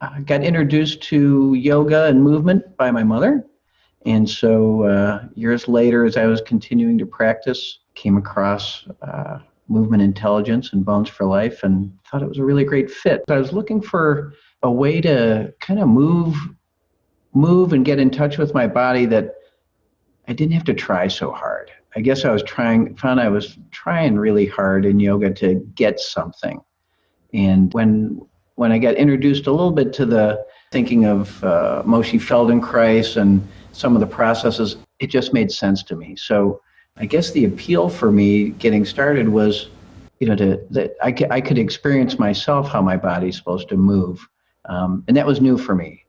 I got introduced to yoga and movement by my mother. And so uh, years later, as I was continuing to practice, came across uh, movement intelligence and Bones for Life and thought it was a really great fit. I was looking for a way to kind of move move and get in touch with my body that I didn't have to try so hard. I guess I was trying found I was trying really hard in yoga to get something. And when when I got introduced a little bit to the thinking of uh, Moshe Feldenkrais and some of the processes, it just made sense to me. So I guess the appeal for me getting started was, you know, to that I, I could experience myself how my body's supposed to move, um, and that was new for me.